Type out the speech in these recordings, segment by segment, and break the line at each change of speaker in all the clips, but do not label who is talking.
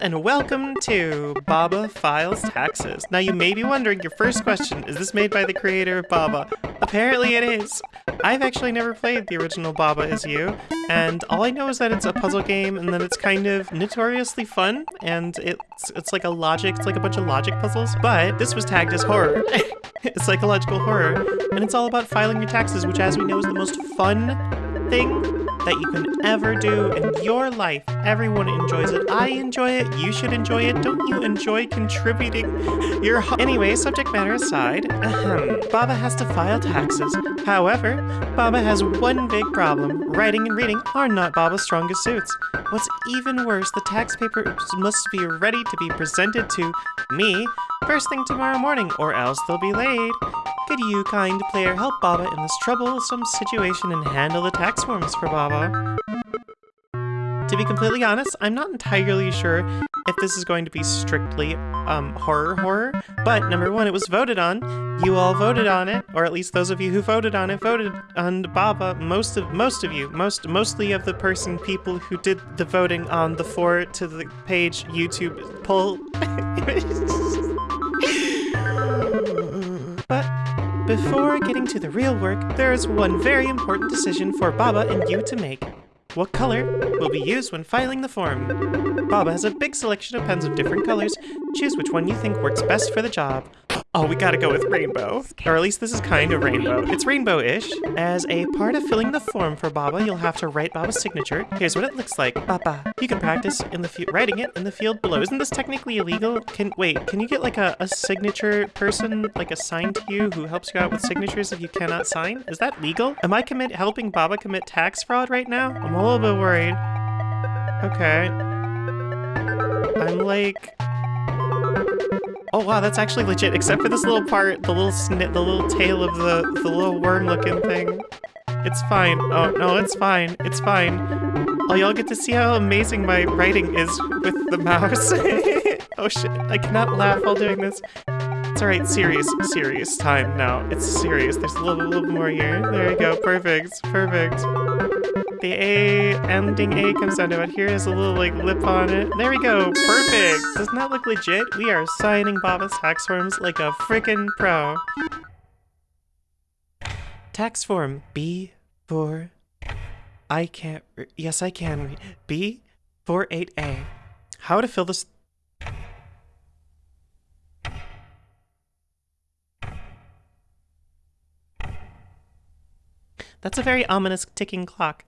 and welcome to Baba Files Taxes. Now, you may be wondering your first question is this made by the creator of Baba? Apparently, it is. I've actually never played the original Baba Is You, and all I know is that it's a puzzle game and that it's kind of notoriously fun, and it's it's like a logic, it's like a bunch of logic puzzles. But this was tagged as horror. psychological horror, and it's all about filing your taxes, which, as we know, is the most fun thing that you can ever do in your life. Everyone enjoys it. I enjoy it. You should enjoy it. Don't you enjoy contributing your Anyway, subject matter aside, ahem, Baba has to file taxes. However, Baba has one big problem. Writing and reading are not Baba's strongest suits. What's even worse, the tax papers must be ready to be presented to me first thing tomorrow morning, or else they'll be late. Could you, kind player, help Baba in this troublesome situation and handle the tax forms for Baba? To be completely honest, I'm not entirely sure if this is going to be strictly um, horror horror, but number one, it was voted on. You all voted on it, or at least those of you who voted on it voted on Baba. Most of most of you, most mostly of the person people who did the voting on the four to the page YouTube poll. getting to the real work, there is one very important decision for Baba and you to make. What color will be used when filing the form? Baba has a big selection of pens of different colors. Choose which one you think works best for the job. Oh, we gotta go with rainbow. Or at least this is kind of rainbow. It's rainbow-ish. As a part of filling the form for Baba, you'll have to write Baba's signature. Here's what it looks like. Baba. You can practice in the field writing it in the field below. Isn't this technically illegal? Can Wait, can you get like a, a signature person like assigned to you who helps you out with signatures if you cannot sign? Is that legal? Am I commit helping Baba commit tax fraud right now? I'm a little bit worried. Okay. I'm like... Oh wow, that's actually legit, except for this little part, the little snit, the little tail of the, the little worm-looking thing. It's fine. Oh, no, it's fine. It's fine. Oh, y'all get to see how amazing my writing is with the mouse. oh shit, I cannot laugh while doing this. It's alright, serious, serious time now. It's serious. There's a little, little more here. There you go, perfect, perfect. The A ending A comes down to it. Here is a little like lip on it. There we go. Perfect. Doesn't that look legit? We are signing Baba's tax forms like a freaking pro. Tax form B for I can't yes I can B four eight A. How to fill this That's a very ominous ticking clock.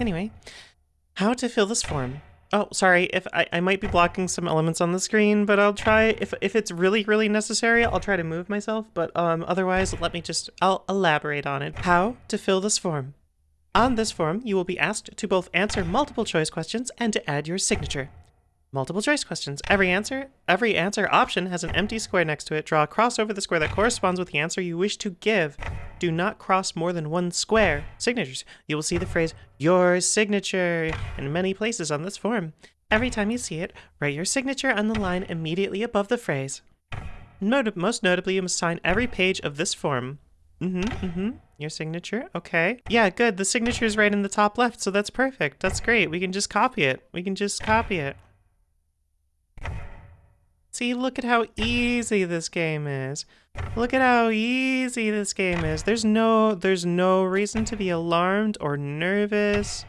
Anyway, how to fill this form. Oh, sorry, if I, I might be blocking some elements on the screen, but I'll try, if, if it's really, really necessary, I'll try to move myself, but um, otherwise, let me just, I'll elaborate on it. How to fill this form. On this form, you will be asked to both answer multiple choice questions and to add your signature. Multiple choice questions. Every answer, every answer option has an empty square next to it. Draw a cross over the square that corresponds with the answer you wish to give. Do not cross more than one square. Signatures. You will see the phrase, your signature, in many places on this form. Every time you see it, write your signature on the line immediately above the phrase. Not most notably, you must sign every page of this form. Mm-hmm, mm-hmm. Your signature? Okay. Yeah, good. The signature is right in the top left, so that's perfect. That's great. We can just copy it. We can just copy it. See, look at how easy this game is. Look at how easy this game is. There's no there's no reason to be alarmed or nervous.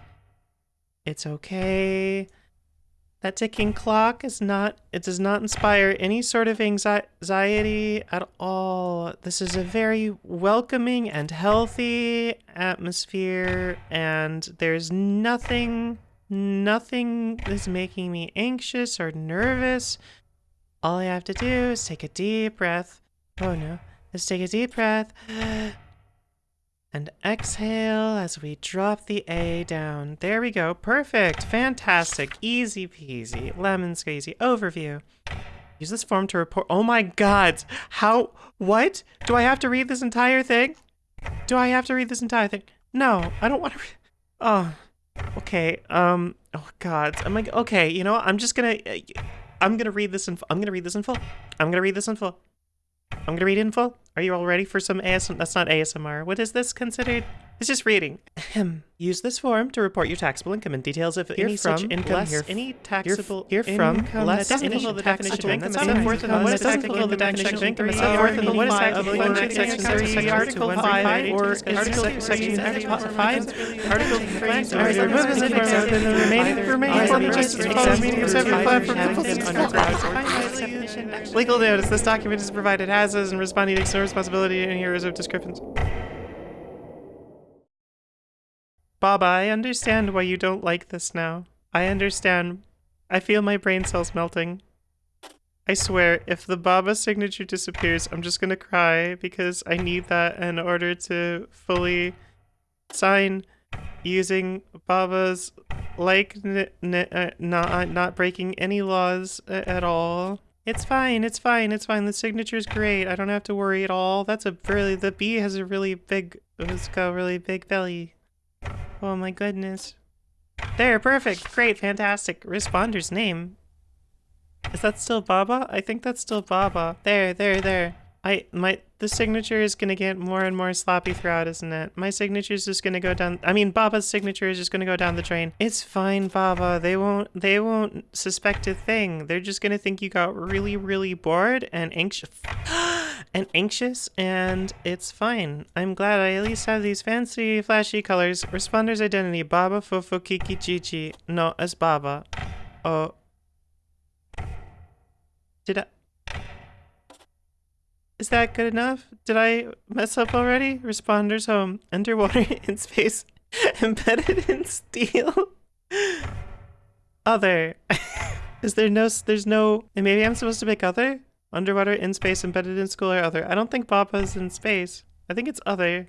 It's okay. That ticking clock is not it does not inspire any sort of anxiety at all. This is a very welcoming and healthy atmosphere and there's nothing nothing is making me anxious or nervous. All I have to do is take a deep breath. Oh no. Let's take a deep breath. And exhale as we drop the A down. There we go. Perfect. Fantastic. Easy peasy. Lemon squeezy. Overview. Use this form to report. Oh my god. How? What? Do I have to read this entire thing? Do I have to read this entire thing? No, I don't want to. Oh. Okay. Um. Oh god. I'm like. Okay. You know. What? I'm just gonna. I'm gonna read this in. I'm gonna read this in full. I'm gonna read this in full. I'm gonna read in full. Are you all ready for some ASMR? That's not ASMR. What is this considered? It's just reading. Ahem. Use this form to report your taxable income and details of any such
from,
income.
less
Here,
any
taxable
here from,
income.
less
that doesn't
any
fulfill the definition of income.
taxable
That's
income.
not forth
Um,
what is taxable
the
definition of income.
definition
It's
of
not
income.
forth what is taxable
one
Section
section
three,
three,
Article
Article
five,
five,
or
or
is
Article
section
section
five,
five,
Article
three,
three,
or
or
remove
is
the
it
except
then the remaining remaining form just follows meaning of
the
seven
except
five
either
from
the except
Legal notice. This document is provided as is and responding takes no responsibility and here is of descriptions. Baba, I understand why you don't like this now. I understand. I feel my brain cells melting. I swear, if the Baba signature disappears, I'm just gonna cry because I need that in order to fully sign using Baba's like uh, not not breaking any laws at all. It's fine. It's fine. It's fine. The signature's great. I don't have to worry at all. That's a really the bee has a really big it's got a really big belly. Oh my goodness. There, perfect. Great, fantastic. Responder's name. Is that still Baba? I think that's still Baba. There, there, there. I my the signature is gonna get more and more sloppy throughout, isn't it? My signature is just gonna go down. I mean, Baba's signature is just gonna go down the drain. It's fine, Baba. They won't. They won't suspect a thing. They're just gonna think you got really, really bored and anxious, and anxious, and it's fine. I'm glad I at least have these fancy, flashy colors. Responder's identity: Baba Fofo Kiki Chichi. No, as Baba. Oh. Did I? Is that good enough? Did I mess up already? Responders home. Underwater in space. Embedded in steel. Other. Is there no, there's no, and maybe I'm supposed to pick other? Underwater, in space, embedded in school, or other. I don't think Baba's in space. I think it's other.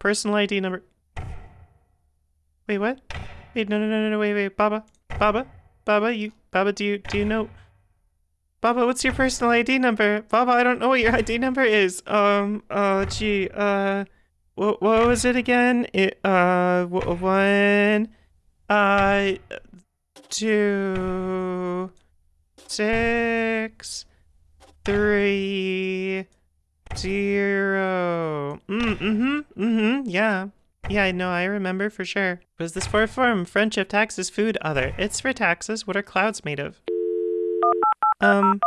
Personal ID number. Wait, what? Wait, no, no, no, no, no, wait, wait, Baba, Baba, Baba, you, Baba, do you, do you know? Baba, what's your personal ID number? Baba, I don't know what your ID number is. Um, uh, gee, uh, what, what was it again? It, uh, one, uh, two, six, three, zero. Mm, mm-hmm, mm-hmm, yeah. Yeah, I know, I remember for sure. What is this for a form? Friendship, taxes, food, other. It's for taxes. What are clouds made of? Um,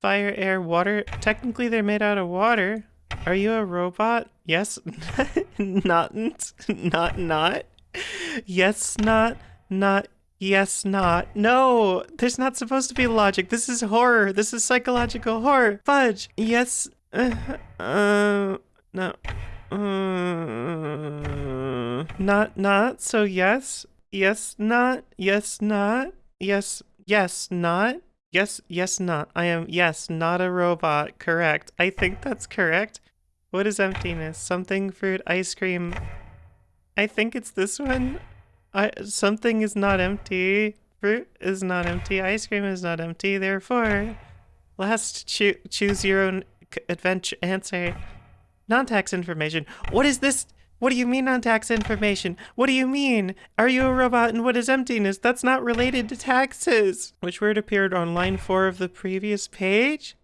fire, air, water. Technically, they're made out of water. Are you a robot? Yes. not, not, not. Yes, not, not. Yes, not. No, there's not supposed to be logic. This is horror. This is psychological horror. Fudge. Yes. Uh, uh no. Uh, not, not. So yes. Yes, not. Yes, not. Yes, yes, not. Yes, yes, not. I am, yes, not a robot. Correct. I think that's correct. What is emptiness? Something, fruit, ice cream. I think it's this one. I, something is not empty. Fruit is not empty. Ice cream is not empty. Therefore, last choo- choose your own adventure answer. Non-tax information. What is this? What do you mean on tax information? What do you mean? Are you a robot and what is emptiness? That's not related to taxes. Which word appeared on line four of the previous page?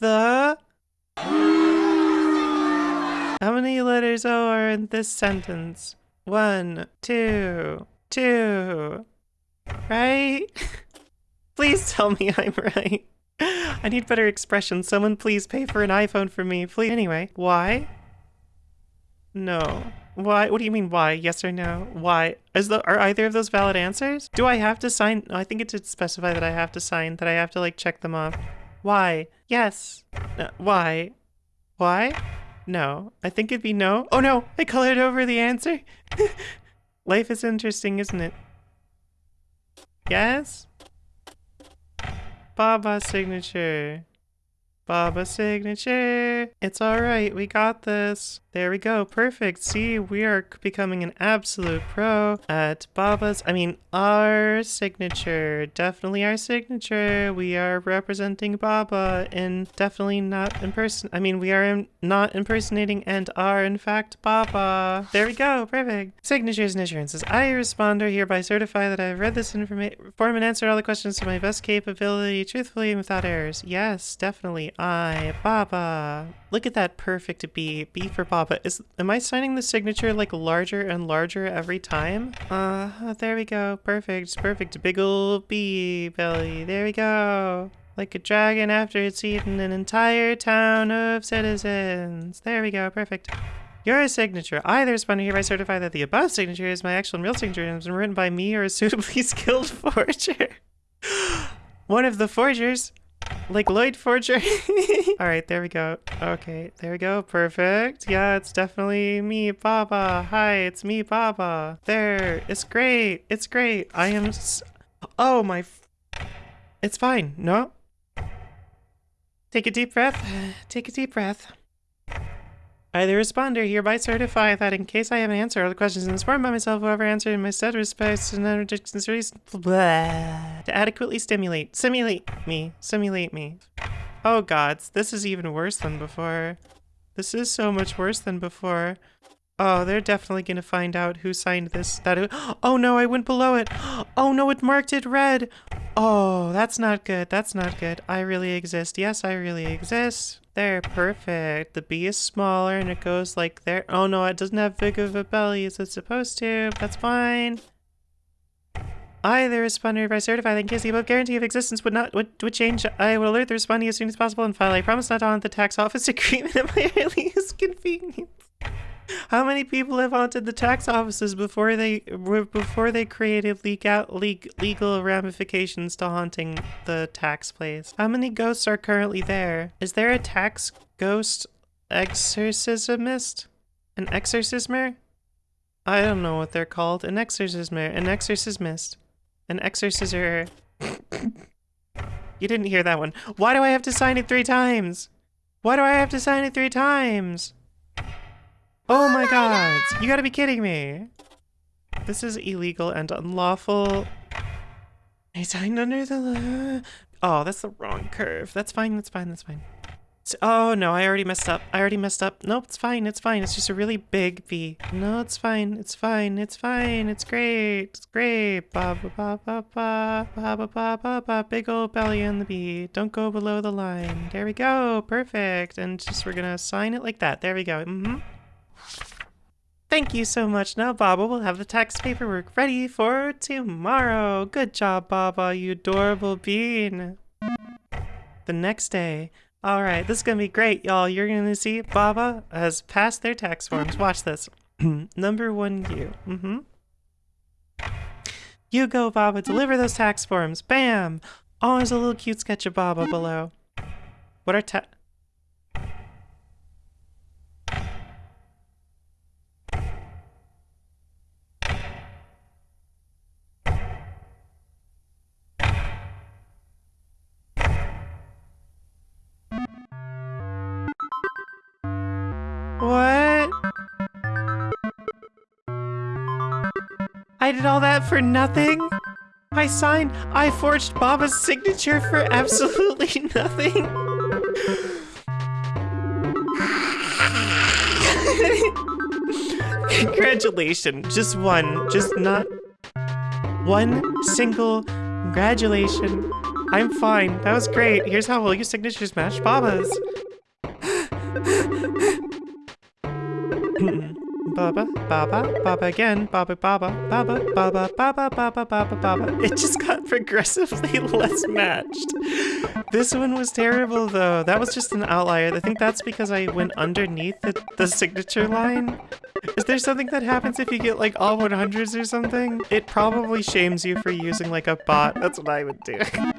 The How many letters are in this sentence? One, two, two. Right? Please tell me I'm right. I need better expressions. Someone please pay for an iPhone for me. Please. Anyway, why? No. Why? What do you mean why? Yes or no? Why? Is the are either of those valid answers? Do I have to sign? No, I think it did specify that I have to sign, that I have to like check them off. Why? Yes. No, why? Why? No. I think it'd be no. Oh no! I colored over the answer. Life is interesting, isn't it? Yes? Baba signature. Baba signature. It's all right. We got this. There we go. Perfect. See, we are becoming an absolute pro at Baba's. I mean, our signature. Definitely our signature. We are representing Baba and definitely not in person. I mean, we are in, not impersonating and are in fact Baba. There we go. Perfect. Signatures and assurances. I, responder, hereby certify that I have read this information, form and answered all the questions to my best capability, truthfully and without errors. Yes, definitely. I, Baba. Look at that perfect B. B for Baba. Is am I signing the signature like larger and larger every time? Uh, there we go. Perfect. Perfect. Big ol' B belly. There we go. Like a dragon after it's eaten an entire town of citizens. There we go. Perfect. Your signature. I, the responder, hereby certify that the above signature is my actual and real signature and has been written by me or a suitably skilled forger. One of the forgers like Loid Forger. All right, there we go. Okay, there we go. Perfect. Yeah, it's definitely me, Baba. Hi, it's me, Baba. There. It's great. It's great. I am. Oh my. it's fine. No. Take a deep breath. Take a deep breath. I, the responder, hereby certify that in case I have an answer all the questions in this form by myself, whoever answered in my said respects and to adequately stimulate, simulate me, simulate me. Oh gods, this is even worse than before. This is so much worse than before. Oh, they're definitely gonna find out who signed this. That. Oh no, I went below it. Oh no, it marked it red. Oh, that's not good. That's not good. I really exist. Yes, I really exist. There, perfect. The B is smaller and it goes like there. Oh no, it doesn't have big of a belly as it's supposed to. That's fine. I, the responder, by certify that the above guarantee of existence would not would, would change, I will alert the respondee as soon as possible and file a promise not to haunt the tax office agreement at my earliest convenience. How many people have haunted the tax offices before they before they created legal, legal ramifications to haunting the tax place? How many ghosts are currently there? Is there a tax ghost exorcismist? An exorcismer? I don't know what they're called. An exorcismer. An exorcismist. An exorciser. you didn't hear that one. Why do I have to sign it three times? Why do I have to sign it three times? Oh my god! You gotta be kidding me! This is illegal and unlawful. I signed under the... Oh, that's the wrong curve. That's fine, that's fine, that's fine. Oh no, I already messed up. I already messed up. Nope, it's fine, it's fine. It's just a really big V. No, it's fine, it's fine, it's fine, it's great, it's great. Ba ba ba ba ba ba ba ba ba ba big old belly on the B. Don't go below the line. There we go, perfect. And just we're gonna sign it like that. There we go. Mm-hmm. Thank you so much. Now Baba will have the tax paperwork ready for tomorrow. Good job, Baba, you adorable bean. The next day. Alright, this is gonna be great, y'all. You're gonna see Baba has passed their tax forms. Watch this. Number one, you. Mm-hmm. You go, Baba. Deliver those tax forms. Bam! Oh, there's a little cute sketch of Baba below. What are tax... I did all that for nothing? I signed, I forged Baba's signature for absolutely nothing? Congratulations, just one, just not one single congratulation. I'm fine, that was great. Here's how well your signatures match Baba's. Baba, Baba, Baba again, Baba, Baba, Baba, Baba, Baba, Baba, Baba, Baba. It just got progressively less matched. This one was terrible though. That was just an outlier. I think that's because I went underneath the, the signature line. Is there something that happens if you get like all 100s or something? It probably shames you for using like a bot. That's what I would do.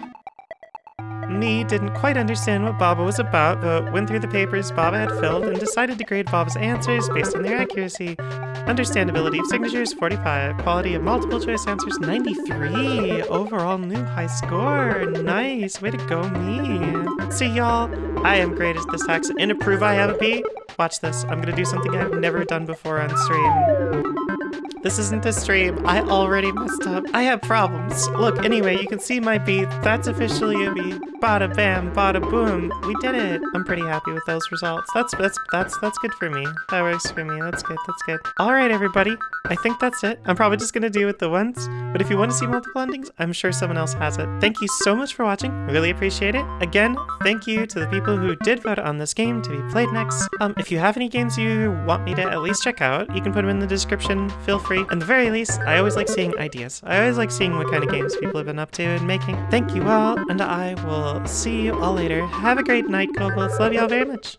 Me didn't quite understand what Baba was about, but went through the papers Baba had filled and decided to grade Baba's answers based on their accuracy. Understandability of signatures, 45. Quality of multiple choice answers, 93. Overall new high score. Nice. Way to go, me. See, y'all, I am great at this tax and approve I have a B. Watch this. I'm gonna do something I've never done before on stream. This isn't a stream. I already messed up. I have problems. Look, anyway, you can see my beat. That's officially a beat. Bada bam, bada boom. We did it. I'm pretty happy with those results. That's that's that's that's good for me. That works for me. That's good. That's good. All right, everybody. I think that's it. I'm probably just gonna do it the once. But if you want to see multiple endings, I'm sure someone else has it. Thank you so much for watching. Really appreciate it. Again, thank you to the people who did vote on this game to be played next. Um, if you have any games you want me to at least check out, you can put them in the description. Feel free. At the very least, I always like seeing ideas. I always like seeing what kind of games people have been up to and making. Thank you all, and I will see you all later. Have a great night, Kobolds. Love y'all very much.